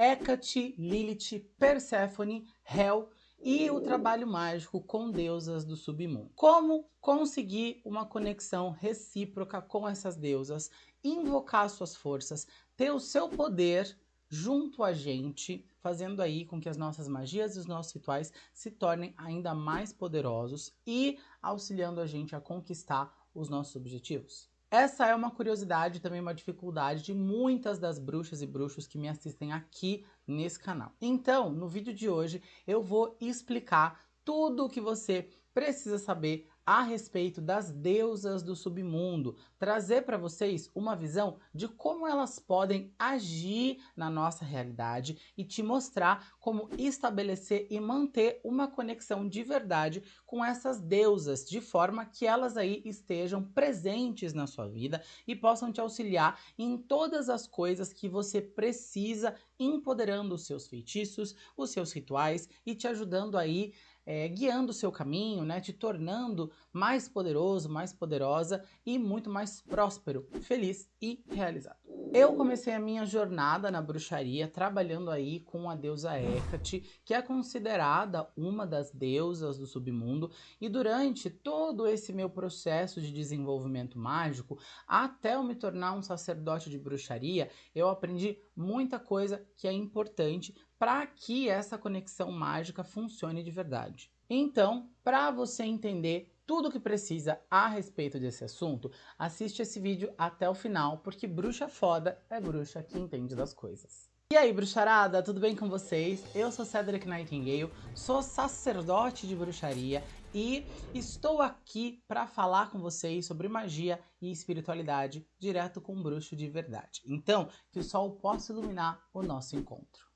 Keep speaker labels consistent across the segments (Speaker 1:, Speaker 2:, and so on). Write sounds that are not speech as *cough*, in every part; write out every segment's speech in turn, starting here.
Speaker 1: Hecate, Lilith, Perséfone, Hel e o trabalho mágico com deusas do submundo. Como conseguir uma conexão recíproca com essas deusas, invocar suas forças, ter o seu poder junto a gente, fazendo aí com que as nossas magias e os nossos rituais se tornem ainda mais poderosos e auxiliando a gente a conquistar os nossos objetivos. Essa é uma curiosidade também uma dificuldade de muitas das bruxas e bruxos que me assistem aqui nesse canal. Então, no vídeo de hoje, eu vou explicar tudo o que você precisa saber a respeito das deusas do submundo, trazer para vocês uma visão de como elas podem agir na nossa realidade e te mostrar como estabelecer e manter uma conexão de verdade com essas deusas, de forma que elas aí estejam presentes na sua vida e possam te auxiliar em todas as coisas que você precisa, empoderando os seus feitiços, os seus rituais e te ajudando aí é, guiando o seu caminho, né, te tornando mais poderoso, mais poderosa e muito mais próspero, feliz e realizado. Eu comecei a minha jornada na bruxaria trabalhando aí com a deusa Hecate, que é considerada uma das deusas do submundo, e durante todo esse meu processo de desenvolvimento mágico, até eu me tornar um sacerdote de bruxaria, eu aprendi muita coisa que é importante para que essa conexão mágica funcione de verdade. Então, para você entender tudo o que precisa a respeito desse assunto, assiste esse vídeo até o final, porque bruxa foda é bruxa que entende das coisas. E aí, bruxarada, tudo bem com vocês? Eu sou Cedric Nightingale, sou sacerdote de bruxaria e estou aqui para falar com vocês sobre magia e espiritualidade direto com um bruxo de verdade. Então, que o sol possa iluminar o nosso encontro.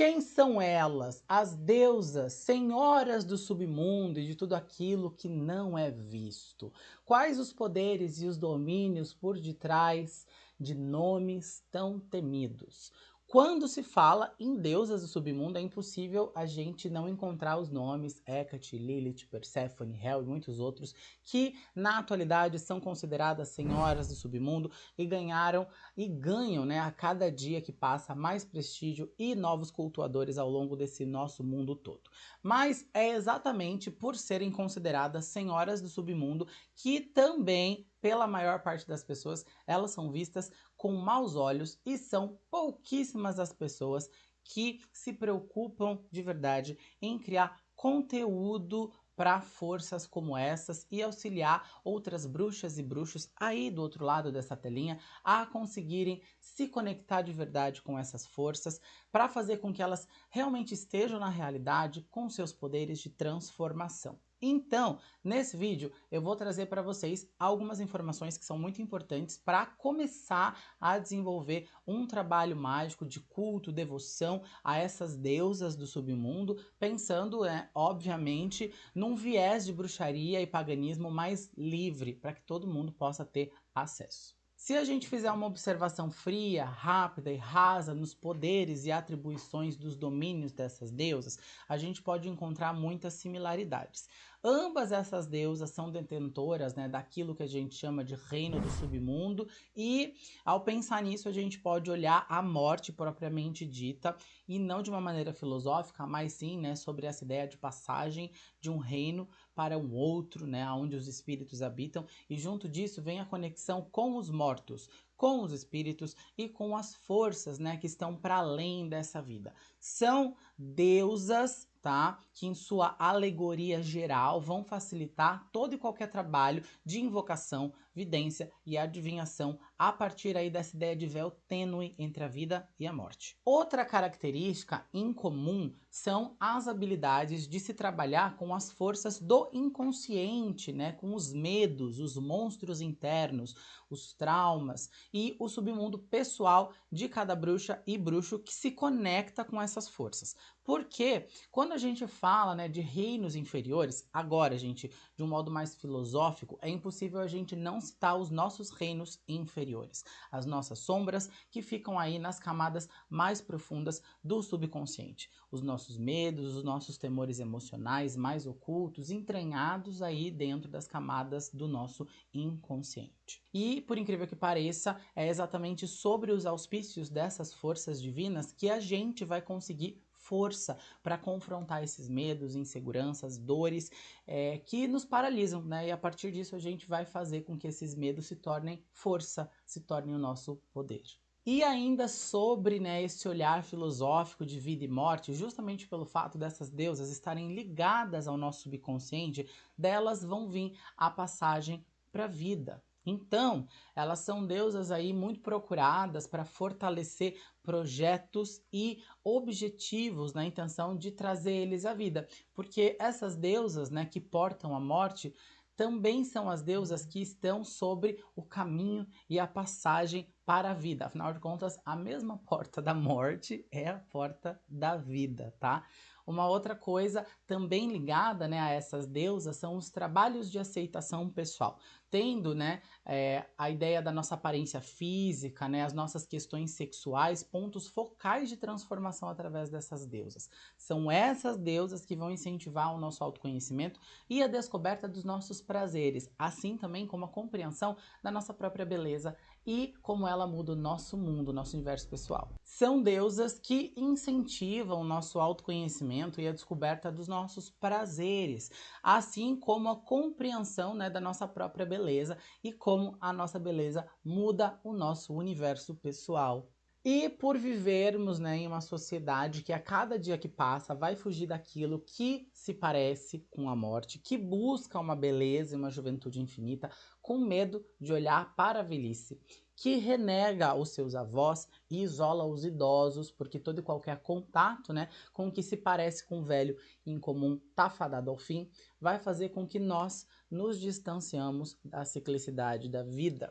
Speaker 1: Quem são elas, as deusas, senhoras do submundo e de tudo aquilo que não é visto? Quais os poderes e os domínios por detrás de nomes tão temidos? Quando se fala em deusas do submundo, é impossível a gente não encontrar os nomes Hecate, Lilith, Persephone, Hel e muitos outros que na atualidade são consideradas senhoras do submundo e ganharam e ganham né, a cada dia que passa mais prestígio e novos cultuadores ao longo desse nosso mundo todo. Mas é exatamente por serem consideradas senhoras do submundo que também pela maior parte das pessoas, elas são vistas com maus olhos e são pouquíssimas as pessoas que se preocupam de verdade em criar conteúdo para forças como essas e auxiliar outras bruxas e bruxos aí do outro lado dessa telinha a conseguirem se conectar de verdade com essas forças para fazer com que elas realmente estejam na realidade com seus poderes de transformação. Então, nesse vídeo eu vou trazer para vocês algumas informações que são muito importantes para começar a desenvolver um trabalho mágico de culto, devoção a essas deusas do submundo, pensando, é, obviamente, num viés de bruxaria e paganismo mais livre, para que todo mundo possa ter acesso. Se a gente fizer uma observação fria, rápida e rasa nos poderes e atribuições dos domínios dessas deusas, a gente pode encontrar muitas similaridades. Ambas essas deusas são detentoras né, daquilo que a gente chama de reino do submundo e ao pensar nisso a gente pode olhar a morte propriamente dita e não de uma maneira filosófica, mas sim né, sobre essa ideia de passagem de um reino para um outro, né, onde os espíritos habitam. E junto disso vem a conexão com os mortos, com os espíritos e com as forças né, que estão para além dessa vida. São deusas tá? Que em sua alegoria geral vão facilitar todo e qualquer trabalho de invocação, vidência e adivinhação a partir aí dessa ideia de véu tênue entre a vida e a morte. Outra característica incomum são as habilidades de se trabalhar com as forças do inconsciente, né? Com os medos, os monstros internos, os traumas e o submundo pessoal de cada bruxa e bruxo que se conecta com essas forças. Porque quando a gente fala né, de reinos inferiores, agora, gente, de um modo mais filosófico, é impossível a gente não citar os nossos reinos inferiores, as nossas sombras que ficam aí nas camadas mais profundas do subconsciente, os nossos medos, os nossos temores emocionais mais ocultos, entranhados aí dentro das camadas do nosso inconsciente. E, por incrível que pareça, é exatamente sobre os auspícios dessas forças divinas que a gente vai conseguir força para confrontar esses medos, inseguranças, dores é, que nos paralisam, né? E a partir disso a gente vai fazer com que esses medos se tornem força, se tornem o nosso poder. E ainda sobre né, esse olhar filosófico de vida e morte, justamente pelo fato dessas deusas estarem ligadas ao nosso subconsciente, delas vão vir a passagem para a vida. Então, elas são deusas aí muito procuradas para fortalecer projetos e objetivos na intenção de trazer eles à vida, porque essas deusas, né, que portam a morte, também são as deusas que estão sobre o caminho e a passagem para a vida. Afinal de contas, a mesma *laughs* porta da morte é a porta da vida, tá? Uma outra coisa também ligada né, a essas deusas são os trabalhos de aceitação pessoal tendo né, é, a ideia da nossa aparência física, né, as nossas questões sexuais, pontos focais de transformação através dessas deusas. São essas deusas que vão incentivar o nosso autoconhecimento e a descoberta dos nossos prazeres, assim também como a compreensão da nossa própria beleza e como ela muda o nosso mundo, nosso universo pessoal. São deusas que incentivam o nosso autoconhecimento e a descoberta dos nossos prazeres, assim como a compreensão né, da nossa própria beleza e como a nossa beleza muda o nosso universo pessoal. E por vivermos né, em uma sociedade que a cada dia que passa vai fugir daquilo que se parece com a morte, que busca uma beleza e uma juventude infinita, com medo de olhar para a velhice, que renega os seus avós e isola os idosos, porque todo e qualquer contato né, com o que se parece com o velho em comum está fadado ao fim, vai fazer com que nós nos distanciamos da ciclicidade da vida.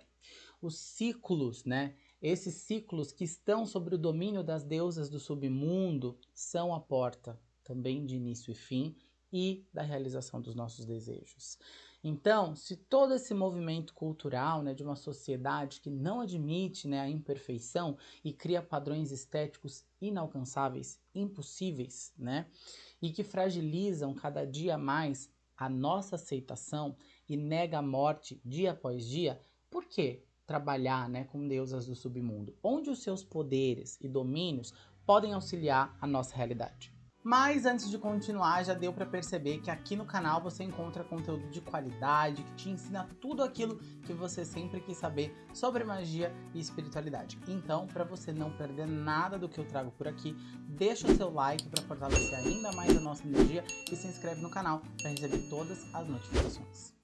Speaker 1: Os ciclos, né? Esses ciclos que estão sobre o domínio das deusas do submundo são a porta também de início e fim e da realização dos nossos desejos. Então, se todo esse movimento cultural né, de uma sociedade que não admite né, a imperfeição e cria padrões estéticos inalcançáveis, impossíveis, né, e que fragilizam cada dia mais a nossa aceitação e nega a morte dia após dia, por quê? Trabalhar né, com deusas do submundo, onde os seus poderes e domínios podem auxiliar a nossa realidade. Mas antes de continuar, já deu para perceber que aqui no canal você encontra conteúdo de qualidade que te ensina tudo aquilo que você sempre quis saber sobre magia e espiritualidade. Então, para você não perder nada do que eu trago por aqui, deixa o seu like para fortalecer ainda mais a nossa energia e se inscreve no canal para receber todas as notificações.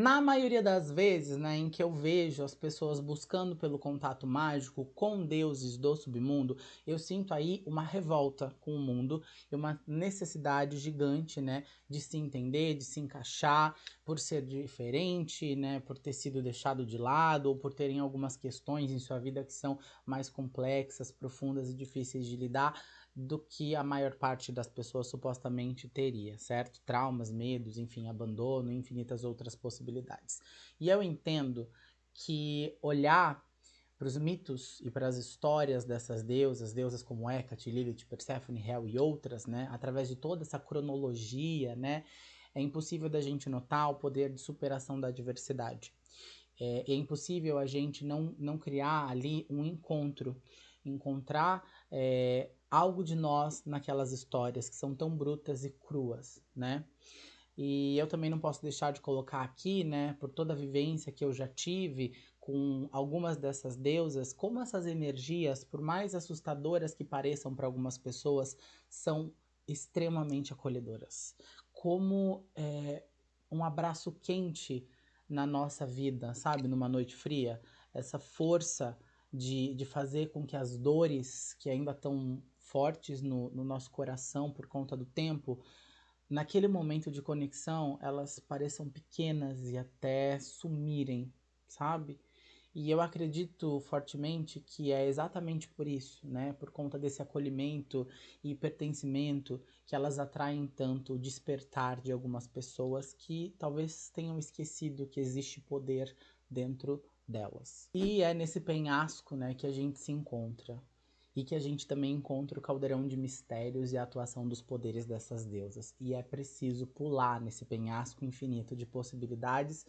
Speaker 1: Na maioria das vezes, né, em que eu vejo as pessoas buscando pelo contato mágico com deuses do submundo, eu sinto aí uma revolta com o mundo e uma necessidade gigante, né, de se entender, de se encaixar, por ser diferente, né, por ter sido deixado de lado ou por terem algumas questões em sua vida que são mais complexas, profundas e difíceis de lidar do que a maior parte das pessoas supostamente teria, certo? Traumas, medos, enfim, abandono, infinitas outras possibilidades. E eu entendo que olhar para os mitos e para as histórias dessas deusas, deusas como Hecate, Lilith, Persephone, Hel e outras, né, através de toda essa cronologia, né, é impossível da gente notar o poder de superação da adversidade. É, é impossível a gente não, não criar ali um encontro, encontrar é, algo de nós naquelas histórias que são tão brutas e cruas, né? E eu também não posso deixar de colocar aqui, né, por toda a vivência que eu já tive com algumas dessas deusas, como essas energias, por mais assustadoras que pareçam para algumas pessoas, são extremamente acolhedoras. Como é, um abraço quente na nossa vida, sabe, numa noite fria, essa força de, de fazer com que as dores que ainda estão fortes no, no nosso coração por conta do tempo, naquele momento de conexão, elas pareçam pequenas e até sumirem, sabe? E eu acredito fortemente que é exatamente por isso, né? Por conta desse acolhimento e pertencimento que elas atraem tanto o despertar de algumas pessoas que talvez tenham esquecido que existe poder dentro delas. E é nesse penhasco, né, que a gente se encontra e que a gente também encontra o caldeirão de mistérios e a atuação dos poderes dessas deusas. E é preciso pular nesse penhasco infinito de possibilidades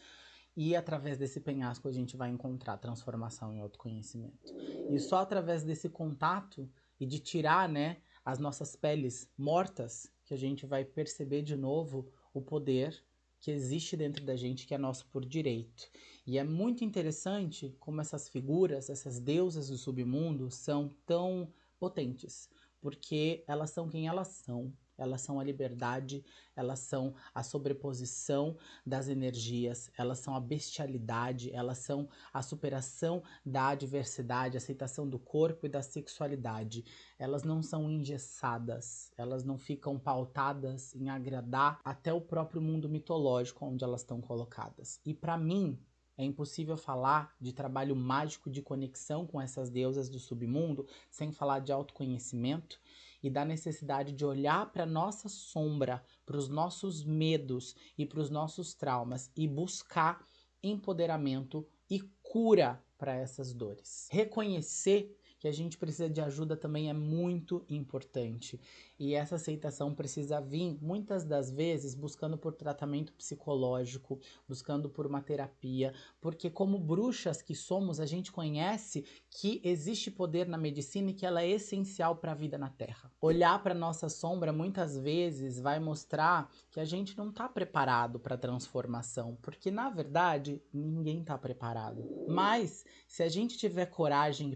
Speaker 1: e através desse penhasco a gente vai encontrar transformação em autoconhecimento. E só através desse contato e de tirar, né, as nossas peles mortas que a gente vai perceber de novo o poder que existe dentro da gente que é nosso por direito. E é muito interessante como essas figuras, essas deusas do submundo são tão potentes, porque elas são quem elas são, elas são a liberdade, elas são a sobreposição das energias, elas são a bestialidade, elas são a superação da adversidade, a aceitação do corpo e da sexualidade. Elas não são engessadas, elas não ficam pautadas em agradar até o próprio mundo mitológico onde elas estão colocadas. E para mim, é impossível falar de trabalho mágico de conexão com essas deusas do submundo sem falar de autoconhecimento e da necessidade de olhar para nossa sombra, para os nossos medos e para os nossos traumas e buscar empoderamento e cura para essas dores. Reconhecer que a gente precisa de ajuda também é muito importante. E essa aceitação precisa vir, muitas das vezes, buscando por tratamento psicológico, buscando por uma terapia, porque como bruxas que somos, a gente conhece que existe poder na medicina e que ela é essencial para a vida na Terra. Olhar para nossa sombra muitas vezes vai mostrar que a gente não está preparado para a transformação, porque na verdade ninguém está preparado. Mas se a gente tiver coragem e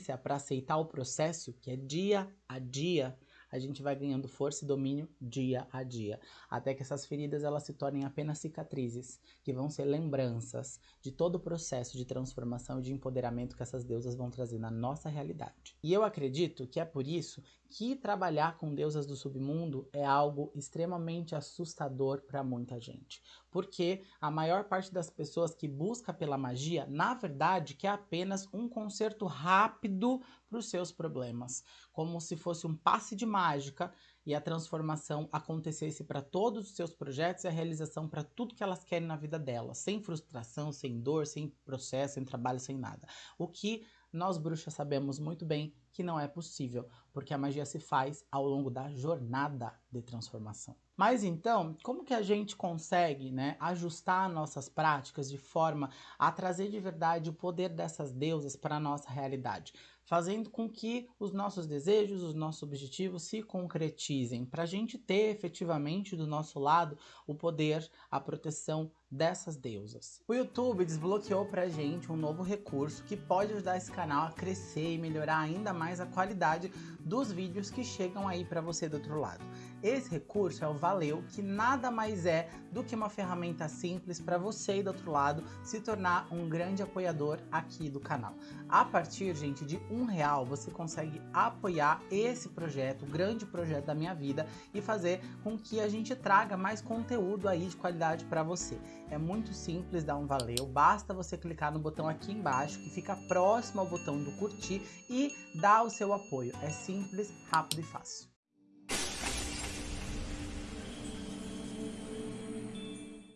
Speaker 1: paciência para aceitar o processo, que é dia a dia, a gente vai ganhando força e domínio dia a dia, até que essas feridas elas se tornem apenas cicatrizes, que vão ser lembranças de todo o processo de transformação e de empoderamento que essas deusas vão trazer na nossa realidade. E eu acredito que é por isso que trabalhar com deusas do submundo é algo extremamente assustador para muita gente. Porque a maior parte das pessoas que busca pela magia, na verdade, quer apenas um conserto rápido para os seus problemas. Como se fosse um passe de mágica e a transformação acontecesse para todos os seus projetos e a realização para tudo que elas querem na vida delas. Sem frustração, sem dor, sem processo, sem trabalho, sem nada. O que nós bruxas sabemos muito bem que não é possível, porque a magia se faz ao longo da jornada de transformação. Mas então, como que a gente consegue né, ajustar nossas práticas de forma a trazer de verdade o poder dessas deusas para a nossa realidade? Fazendo com que os nossos desejos, os nossos objetivos se concretizem, para a gente ter efetivamente do nosso lado o poder, a proteção dessas deusas. O YouTube desbloqueou pra gente um novo recurso que pode ajudar esse canal a crescer e melhorar ainda mais a qualidade dos vídeos que chegam aí para você do outro lado. Esse recurso é o Valeu, que nada mais é do que uma ferramenta simples para você e do outro lado se tornar um grande apoiador aqui do canal. A partir, gente, de um real você consegue apoiar esse projeto, o grande projeto da minha vida e fazer com que a gente traga mais conteúdo aí de qualidade para você. É muito simples dar um valeu, basta você clicar no botão aqui embaixo que fica próximo ao botão do curtir e dar o seu apoio. É simples, rápido e fácil.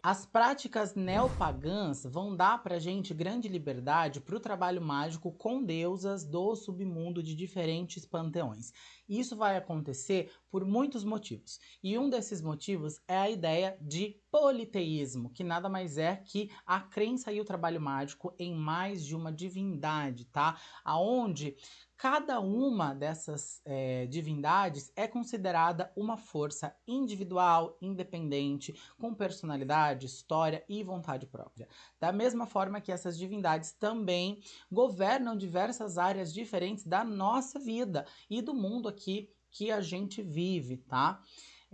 Speaker 1: As práticas neopagãs vão dar pra gente grande liberdade para o trabalho mágico com deusas do submundo de diferentes panteões. Isso vai acontecer por muitos motivos. E um desses motivos é a ideia de politeísmo, que nada mais é que a crença e o trabalho mágico em mais de uma divindade, tá? Aonde Cada uma dessas é, divindades é considerada uma força individual, independente, com personalidade, história e vontade própria. Da mesma forma que essas divindades também governam diversas áreas diferentes da nossa vida e do mundo aqui que a gente vive, tá?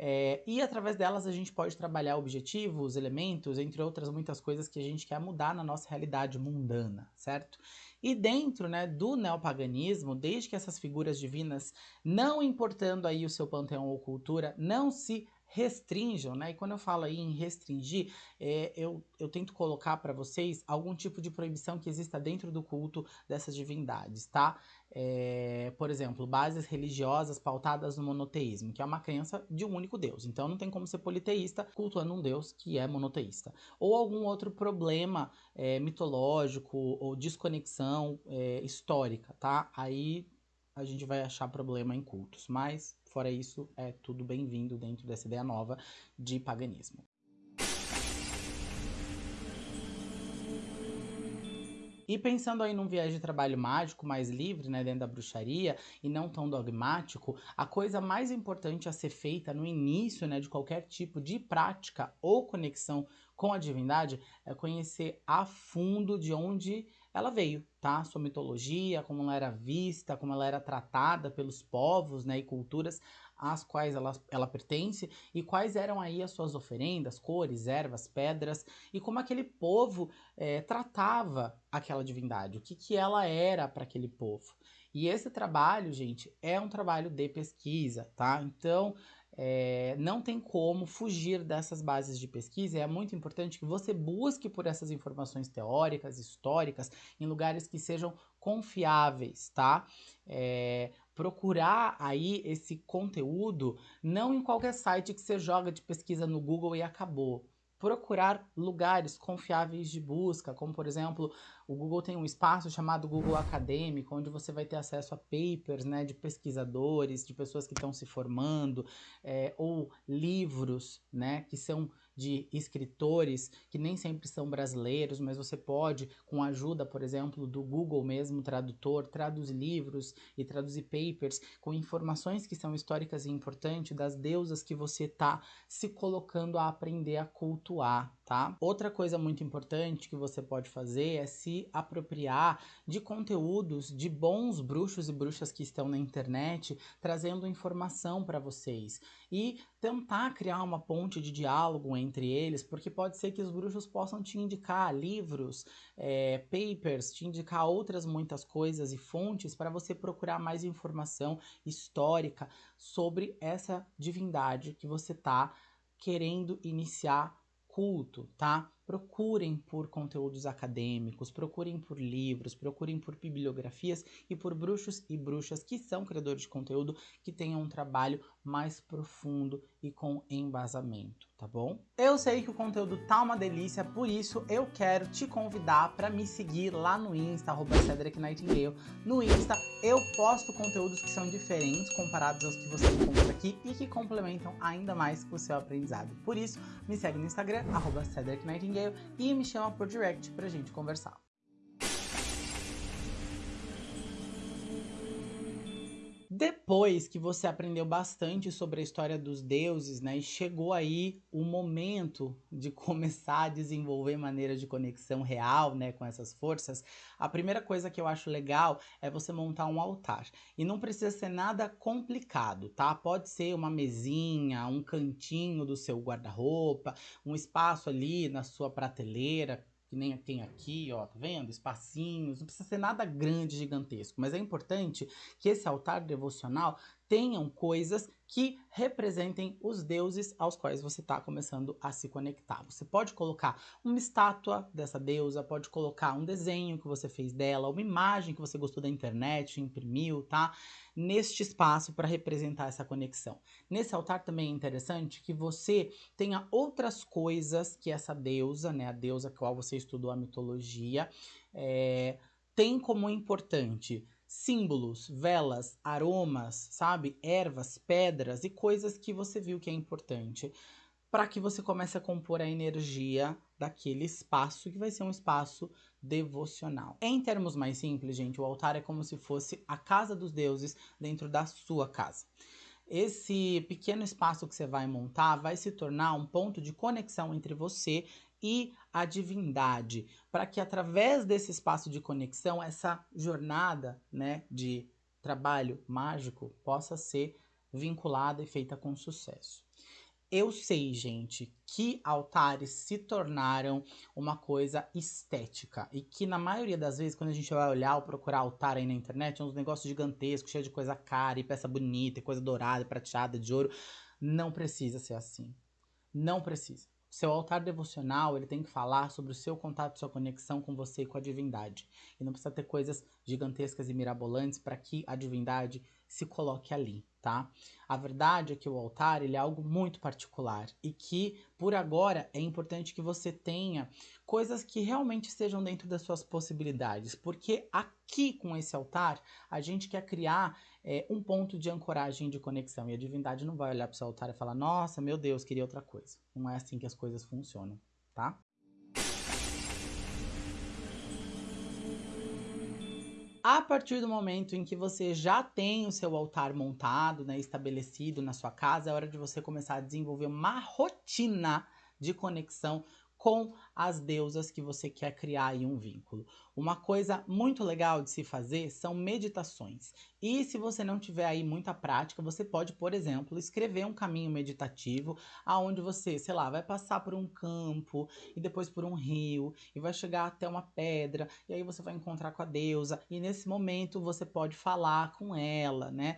Speaker 1: É, e através delas a gente pode trabalhar objetivos, elementos, entre outras muitas coisas que a gente quer mudar na nossa realidade mundana, certo? E dentro né, do neopaganismo, desde que essas figuras divinas, não importando aí o seu panteão ou cultura, não se restringam, né? E quando eu falo aí em restringir, é, eu, eu tento colocar para vocês algum tipo de proibição que exista dentro do culto dessas divindades, tá? É, por exemplo, bases religiosas pautadas no monoteísmo, que é uma crença de um único Deus. Então não tem como ser politeísta cultuando um Deus que é monoteísta. Ou algum outro problema é, mitológico ou desconexão é, histórica, tá? Aí a gente vai achar problema em cultos. Mas, fora isso, é tudo bem-vindo dentro dessa ideia nova de paganismo. E pensando aí num viés de trabalho mágico mais livre, né, dentro da bruxaria, e não tão dogmático, a coisa mais importante a ser feita no início, né, de qualquer tipo de prática ou conexão com a divindade é conhecer a fundo de onde ela veio, tá? Sua mitologia, como ela era vista, como ela era tratada pelos povos, né, e culturas às quais ela, ela pertence e quais eram aí as suas oferendas, cores, ervas, pedras e como aquele povo é, tratava aquela divindade, o que, que ela era para aquele povo. E esse trabalho, gente, é um trabalho de pesquisa, tá? Então, é, não tem como fugir dessas bases de pesquisa. É muito importante que você busque por essas informações teóricas, históricas, em lugares que sejam confiáveis, tá? É, procurar aí esse conteúdo não em qualquer site que você joga de pesquisa no Google e acabou procurar lugares confiáveis de busca, como por exemplo, o Google tem um espaço chamado Google Acadêmico, onde você vai ter acesso a papers né, de pesquisadores, de pessoas que estão se formando, é, ou livros né, que são de escritores que nem sempre são brasileiros, mas você pode, com a ajuda, por exemplo, do Google mesmo, tradutor, traduzir livros e traduzir papers com informações que são históricas e importantes das deusas que você está se colocando a aprender a cultuar, tá? Outra coisa muito importante que você pode fazer é se apropriar de conteúdos de bons bruxos e bruxas que estão na internet, trazendo informação para vocês e tentar criar uma ponte de diálogo entre eles, porque pode ser que os bruxos possam te indicar livros, é, papers, te indicar outras muitas coisas e fontes para você procurar mais informação histórica sobre essa divindade que você está querendo iniciar culto, tá? Procurem por conteúdos acadêmicos, procurem por livros, procurem por bibliografias e por bruxos e bruxas que são criadores de conteúdo que tenham um trabalho mais profundo e com embasamento, tá bom? Eu sei que o conteúdo tá uma delícia, por isso eu quero te convidar para me seguir lá no Insta, Cedric Nightingale. No Insta eu posto conteúdos que são diferentes comparados aos que você encontra aqui e que complementam ainda mais o seu aprendizado. Por isso, me segue no Instagram, Cedric Nightingale e me chama por direct pra gente conversar. Depois que você aprendeu bastante sobre a história dos deuses, né, e chegou aí o momento de *laughs* começar a desenvolver maneiras de conexão real, né, com essas forças, a primeira coisa que eu acho legal é você montar um altar. E não precisa ser nada complicado, tá? Pode ser uma mesinha, um cantinho do seu guarda-roupa, um espaço ali na sua prateleira, que nem tem aqui, ó, tá vendo? Espacinhos, não precisa ser nada grande, gigantesco, mas é importante que esse altar devocional tenham coisas que representem os deuses aos quais você está começando a se conectar. Você pode colocar uma estátua dessa deusa, pode colocar um desenho que você fez dela, uma imagem que você gostou da internet, imprimiu, tá? Neste espaço para representar essa conexão. Nesse altar também é interessante que você tenha outras coisas que essa deusa, né, a deusa a qual você estudou a mitologia, é, tem como importante símbolos, velas, aromas, sabe? Ervas, pedras e coisas que você viu que é importante para que você comece a compor a energia daquele espaço que vai ser um espaço devocional. Em termos mais simples, gente, o altar é como se fosse a casa dos deuses dentro da sua casa. Esse pequeno espaço que você vai montar vai se tornar um ponto de conexão entre você e a divindade, para que através desse espaço de conexão, essa jornada né, de trabalho mágico possa ser vinculada e feita com sucesso. Eu sei, gente, que altares se tornaram uma coisa estética e que na maioria das vezes, quando a gente vai olhar ou procurar altar aí na internet, é uns negócios gigantescos, cheio de coisa cara e peça bonita, e coisa dourada, prateada, de ouro Não precisa ser assim. Não precisa. Seu altar devocional, ele tem que falar sobre o seu contato, sua conexão com você e com a divindade. E não precisa ter coisas gigantescas e mirabolantes para que a divindade se coloque ali, tá? A verdade é que o altar ele é algo muito particular e que, por agora, é importante que você tenha coisas que realmente estejam dentro das suas possibilidades, porque aqui com esse altar a gente quer criar é, um ponto de ancoragem de conexão e a divindade não vai olhar para o seu altar e falar: Nossa, meu Deus, queria outra coisa. Não é assim que as coisas funcionam, tá? A partir do momento em que você já tem o seu altar montado, né, estabelecido na sua casa, é hora de você começar a desenvolver uma rotina de conexão com as deusas que você quer criar em um vínculo. Uma coisa muito legal de se fazer são meditações. E se você não tiver aí muita prática, você pode, por exemplo, escrever um caminho meditativo aonde você, sei lá, vai passar por um campo e depois por um rio e vai chegar até uma pedra e aí você vai encontrar com a deusa e nesse momento você pode falar com ela, né?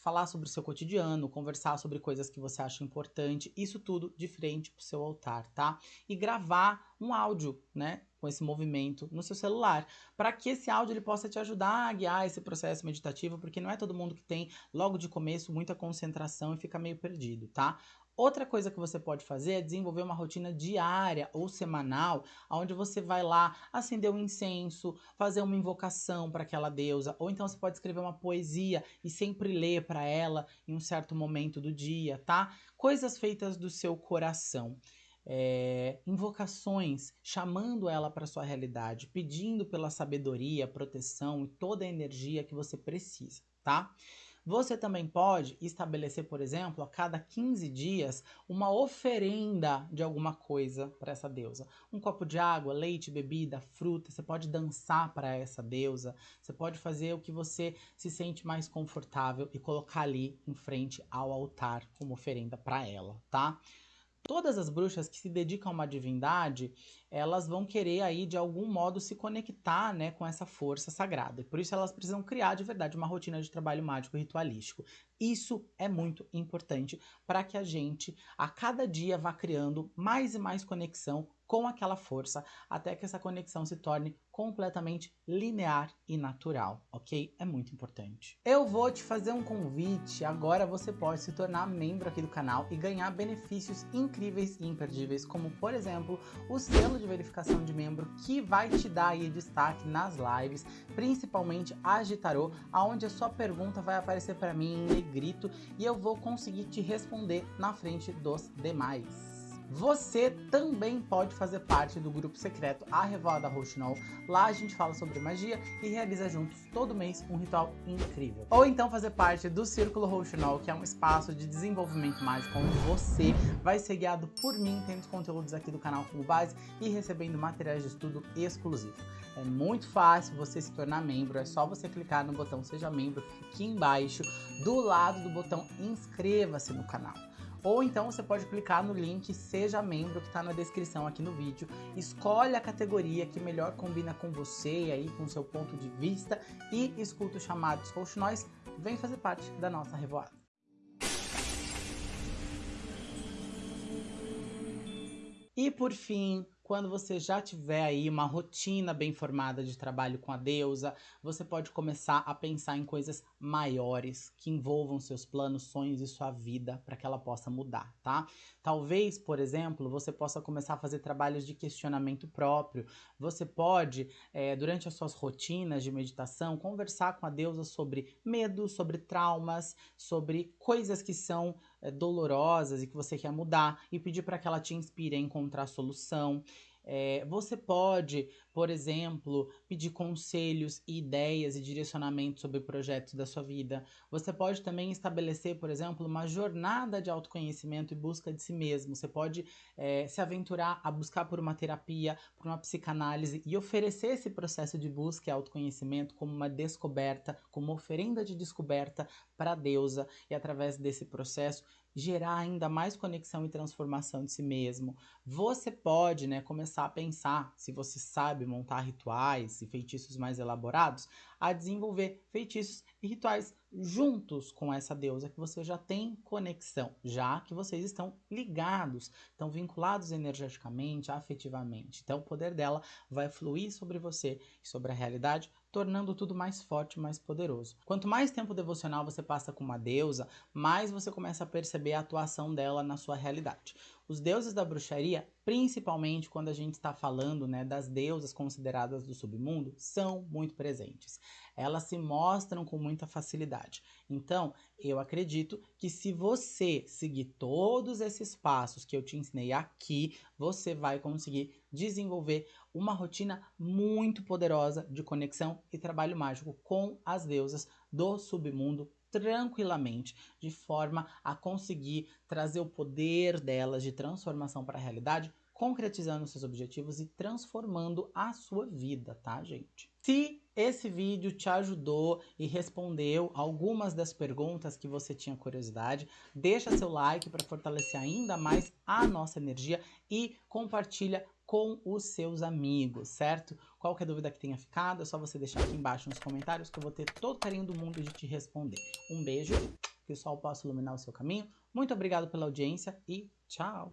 Speaker 1: Falar sobre o seu cotidiano, conversar sobre coisas que você acha importante, isso tudo de frente pro seu altar, tá? E gravar um áudio, né, com esse movimento no seu celular, para que esse áudio ele possa te ajudar a guiar esse processo meditativo, porque não é todo mundo que tem logo de começo muita concentração e fica meio perdido, tá? Outra coisa que você pode fazer é desenvolver uma rotina diária ou semanal, onde você vai lá acender um incenso, fazer uma invocação para aquela deusa, ou então você pode escrever uma poesia e sempre ler para ela em um certo momento do dia, tá? Coisas feitas do seu coração. É, invocações, chamando ela para sua realidade, pedindo pela sabedoria, proteção e toda a energia que você precisa, tá? Você também pode estabelecer, por exemplo, a cada 15 dias, uma oferenda de alguma coisa para essa deusa. Um copo de água, leite, bebida, fruta. Você pode dançar para essa deusa. Você pode fazer o que você se sente mais confortável e colocar ali em frente ao altar como oferenda para ela, tá? Todas as bruxas que se dedicam a uma divindade, elas vão querer aí de algum modo se conectar, né, com essa força sagrada. E por isso elas precisam criar de verdade uma rotina de trabalho mágico ritualístico. Isso é muito importante para que a gente a cada dia vá criando mais e mais conexão com aquela força até que essa conexão se torne completamente linear e natural, ok? É muito importante. Eu vou te fazer um convite, agora você pode se tornar membro aqui do canal e ganhar benefícios incríveis e imperdíveis, como por exemplo, o selo de verificação de membro que vai te dar aí destaque nas lives, principalmente a Gitarô, aonde a sua pergunta vai aparecer para mim em negrito e eu vou conseguir te responder na frente dos demais. Você também pode fazer parte do grupo secreto A Revoada Rouxinol. Lá a gente fala sobre magia e realiza juntos todo mês um ritual incrível. Ou então fazer parte do Círculo Rouxinol, que é um espaço de desenvolvimento mágico onde você vai ser guiado por mim, tendo conteúdos aqui do canal como base e recebendo materiais de estudo exclusivo. É muito fácil você se tornar membro, é só você clicar no botão Seja Membro aqui embaixo, do lado do botão Inscreva-se no canal. Ou então você pode clicar no link Seja Membro que está na descrição aqui no vídeo. Escolhe a categoria que melhor combina com você e aí com o seu ponto de vista e escuta os chamados Nós. Vem fazer parte da nossa revoada. E por fim, quando você já tiver aí uma rotina bem formada de trabalho com a deusa, você pode começar a pensar em coisas maiores que envolvam seus planos, sonhos e sua vida para que ela possa mudar, tá? Talvez, por exemplo, você possa começar a fazer trabalhos de questionamento próprio. Você pode, é, durante as suas rotinas de meditação, conversar com a deusa sobre medo, sobre traumas, sobre coisas que são dolorosas e que você quer mudar e pedir para que ela te inspire a encontrar solução. É, você pode, por exemplo, pedir conselhos, ideias e direcionamentos sobre projetos da sua vida. Você pode também estabelecer, por exemplo, uma jornada de autoconhecimento e busca de si mesmo. Você pode é, se aventurar a buscar por uma terapia, por uma psicanálise e oferecer esse processo de busca e autoconhecimento como uma descoberta, como uma oferenda de descoberta para a deusa e através desse processo gerar ainda mais conexão e transformação de si mesmo. Você pode, né, começar a pensar, se você sabe montar rituais e feitiços mais elaborados, a desenvolver feitiços e rituais juntos com essa deusa que você já tem conexão, já que vocês estão ligados, estão vinculados energeticamente, afetivamente. Então o poder dela vai fluir sobre você e sobre a realidade tornando tudo mais forte mais poderoso. Quanto mais tempo devocional você passa com uma deusa, mais você começa a perceber a atuação dela na sua realidade. Os deuses da bruxaria, principalmente quando a gente está falando né, das deusas consideradas do submundo, são muito presentes. Elas se mostram com muita facilidade. Então, eu acredito que se você seguir todos esses passos que eu te ensinei aqui, você vai conseguir desenvolver uma rotina muito poderosa de conexão e trabalho mágico com as deusas do submundo tranquilamente, de forma a conseguir trazer o poder delas de transformação para a realidade, concretizando seus objetivos e transformando a sua vida, tá, gente? Se esse vídeo te ajudou e respondeu algumas das perguntas que você tinha curiosidade, deixa seu like para fortalecer ainda mais a nossa energia e compartilha com os seus amigos, certo? Qualquer dúvida que tenha ficado, é só você deixar aqui embaixo nos comentários que eu vou ter todo o carinho do mundo de te responder. Um beijo, que o sol possa iluminar o seu caminho. Muito obrigado pela audiência e tchau!